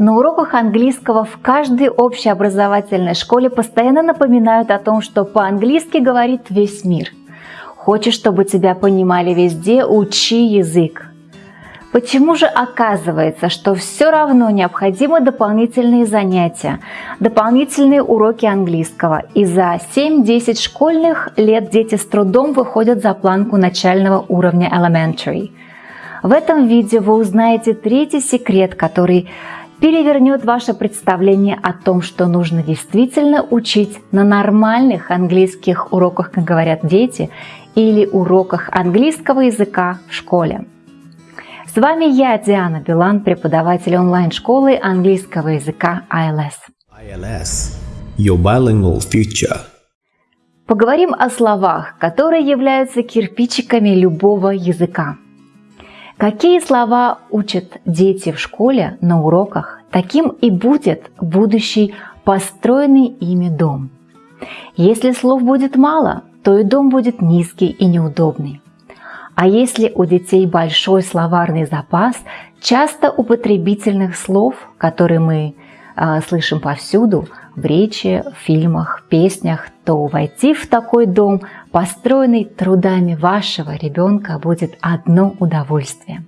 На уроках английского в каждой общеобразовательной школе постоянно напоминают о том, что по-английски говорит весь мир. Хочешь, чтобы тебя понимали везде, учи язык. Почему же оказывается, что все равно необходимы дополнительные занятия, дополнительные уроки английского, и за 7-10 школьных лет дети с трудом выходят за планку начального уровня elementary? В этом видео вы узнаете третий секрет, который перевернет ваше представление о том, что нужно действительно учить на нормальных английских уроках, как говорят дети, или уроках английского языка в школе. С вами я, Диана Билан, преподаватель онлайн-школы английского языка ILS. ILS – Your Bilingual Future. Поговорим о словах, которые являются кирпичиками любого языка. Какие слова учат дети в школе на уроках, таким и будет будущий построенный ими дом. Если слов будет мало, то и дом будет низкий и неудобный. А если у детей большой словарный запас часто употребительных слов, которые мы э, слышим повсюду, в речи, в фильмах, песнях, то войти в такой дом, построенный трудами вашего ребенка, будет одно удовольствие.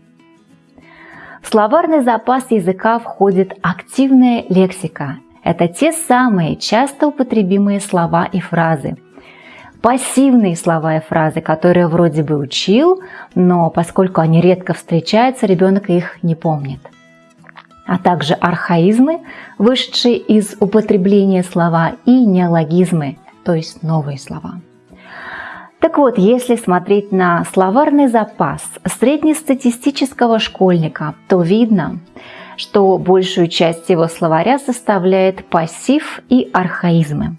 В словарный запас языка входит активная лексика. Это те самые часто употребимые слова и фразы – пассивные слова и фразы, которые вроде бы учил, но поскольку они редко встречаются, ребенок их не помнит. А также архаизмы, вышедшие из употребления слова, и неологизмы, то есть новые слова. Так вот, если смотреть на словарный запас среднестатистического школьника, то видно, что большую часть его словаря составляет пассив и архаизмы.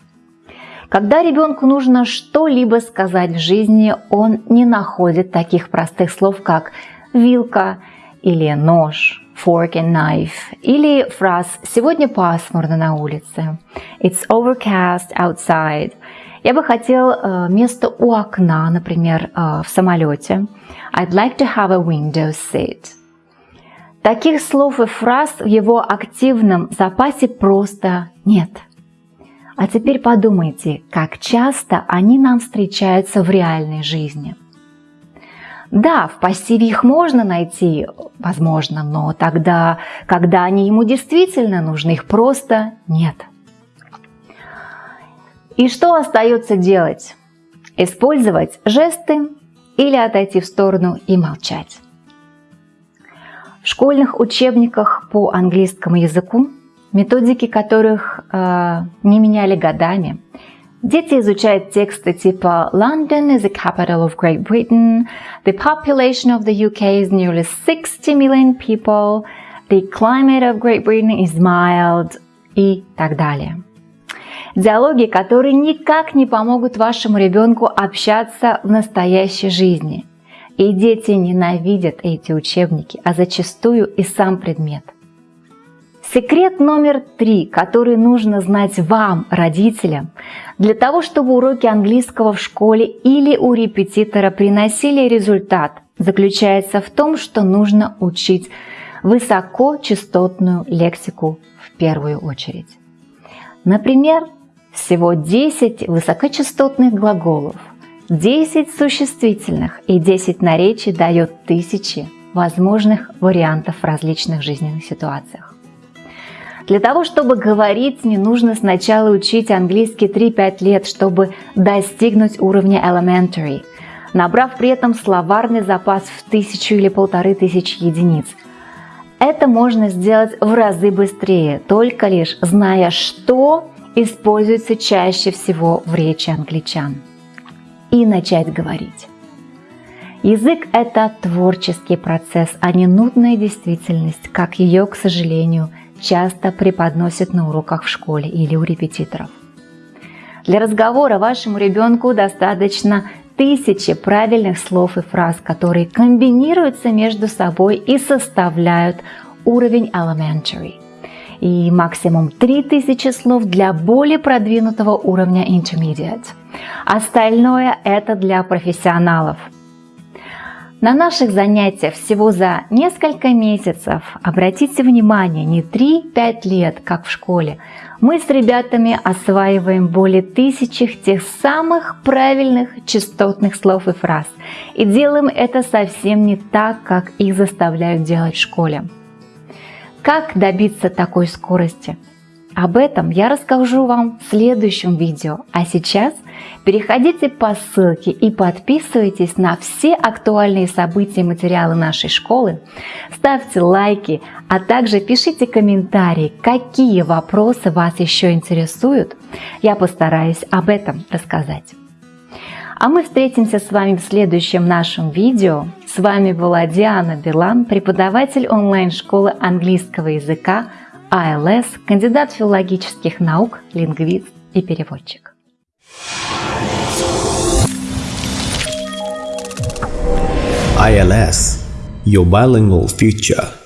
Когда ребенку нужно что-либо сказать в жизни, он не находит таких простых слов, как вилка или нож, fork and knife, или фраз «сегодня пасмурно на улице», «it's overcast outside», я бы хотел э, место у окна, например, э, в самолете. I'd like to have a window seat. Таких слов и фраз в его активном запасе просто нет. А теперь подумайте, как часто они нам встречаются в реальной жизни. Да, в пассиве их можно найти, возможно, но тогда, когда они ему действительно нужны, их просто нет. И что остается делать? Использовать жесты или отойти в сторону и молчать. В школьных учебниках по английскому языку методики которых э, не меняли годами. Дети изучают тексты типа London is the capital of Great Britain, the population of the UK is nearly 60 million people, the climate of Great Britain is mild и так далее. Диалоги, которые никак не помогут вашему ребенку общаться в настоящей жизни. И дети ненавидят эти учебники, а зачастую и сам предмет. Секрет номер три, который нужно знать вам, родителям, для того, чтобы уроки английского в школе или у репетитора приносили результат, заключается в том, что нужно учить высокочастотную лексику в первую очередь. Например, всего 10 высокочастотных глаголов, 10 существительных и 10 наречий дает тысячи возможных вариантов в различных жизненных ситуациях. Для того, чтобы говорить, не нужно сначала учить английский 3-5 лет, чтобы достигнуть уровня elementary, набрав при этом словарный запас в тысячу или полторы тысячи единиц. Это можно сделать в разы быстрее, только лишь зная, что используется чаще всего в речи англичан. И начать говорить. Язык – это творческий процесс, а не нудная действительность, как ее, к сожалению, часто преподносят на уроках в школе или у репетиторов. Для разговора вашему ребенку достаточно тысячи правильных слов и фраз, которые комбинируются между собой и составляют уровень elementary. И максимум 3000 слов для более продвинутого уровня intermediate. Остальное это для профессионалов – На наших занятиях всего за несколько месяцев, обратите внимание, не 3-5 лет, как в школе, мы с ребятами осваиваем более тысячи тех самых правильных частотных слов и фраз. И делаем это совсем не так, как их заставляют делать в школе. Как добиться такой скорости? Об этом я расскажу вам в следующем видео. А сейчас переходите по ссылке и подписывайтесь на все актуальные события и материалы нашей школы. Ставьте лайки, а также пишите комментарии, какие вопросы вас еще интересуют. Я постараюсь об этом рассказать. А мы встретимся с вами в следующем нашем видео. С вами была Диана Билан, преподаватель онлайн-школы английского языка АЛС, кандидат филологических наук, лингвист и переводчик. ILS Your Bilingual Future